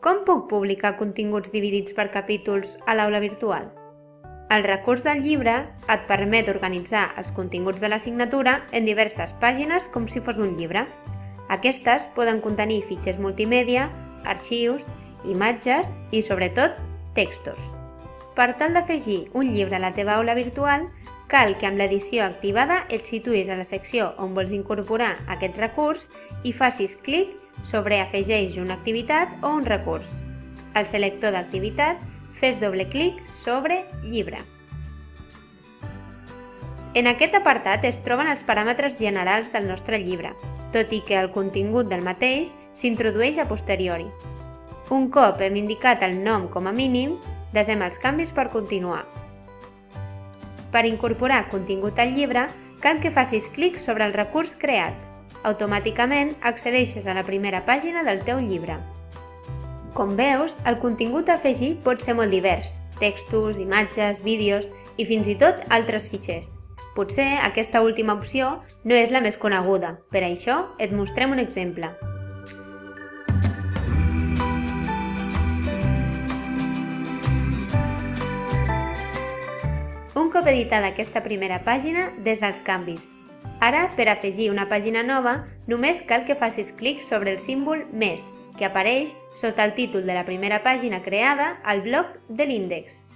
com puc publicar continguts dividits per capítols a l'aula virtual? El recurs del llibre et permet organitzar els continguts de l'assignatura en diverses pàgines com si fos un llibre. Aquestes poden contenir fitxers multimèdia, arxius, imatges i, sobretot, textos. Per tal d'afegir un llibre a la teva aula virtual, cal que amb l'edició activada et situïs a la secció on vols incorporar aquest recurs i facis clic sobre Afegeix una activitat o un recurs. Al selector d'activitat, fes doble clic sobre Llibre. En aquest apartat es troben els paràmetres generals del nostre llibre, tot i que el contingut del mateix s'introdueix a posteriori. Un cop hem indicat el nom com a mínim, desem els canvis per continuar. Per incorporar contingut al llibre, cal que facis clic sobre el recurs creat. Automàticament accedeixes a la primera pàgina del teu llibre. Com veus, el contingut a afegir pot ser molt divers, textos, imatges, vídeos i fins i tot altres fitxers. Potser aquesta última opció no és la més coneguda, per això et mostrem un exemple. Cop editada aquesta primera pàgina, des dels canvis. Ara, per afegir una pàgina nova, només cal que facis clic sobre el símbol Més, que apareix sota el títol de la primera pàgina creada al bloc de l'índex.